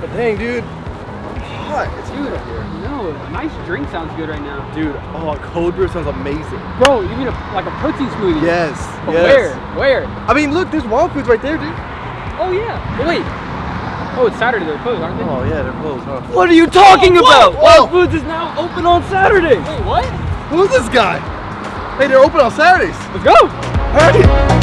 But dang, dude. Hot. It's good hot out here. no, a nice drink sounds good right now. Dude, oh, cold brew sounds amazing. Bro, you mean a, like a protein smoothie? Yes. But yes. where? Where? I mean, look, there's Wild Foods right there, dude. Oh yeah. But wait. Oh, it's Saturday. They're closed, aren't they? Oh yeah, they're closed, huh? What are you talking oh, about? whoa. Wild Foods is now open on Saturday. Wait, what? Who's this guy? Hey, they're open on Saturdays. Let's go. All right.